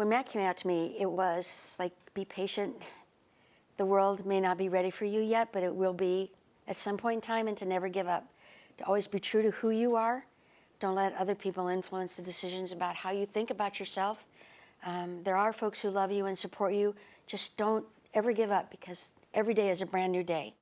when Matt came out to me, it was like, be patient. The world may not be ready for you yet, but it will be at some point in time, and to never give up. To always be true to who you are. Don't let other people influence the decisions about how you think about yourself. Um, there are folks who love you and support you. Just don't ever give up because every day is a brand new day.